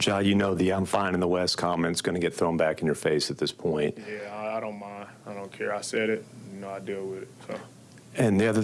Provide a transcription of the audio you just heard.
Jai, you know the I'm fine in the West comment's going to get thrown back in your face at this point. Yeah, I, I don't mind. I don't care. I said it. You know, I deal with it. So. And the other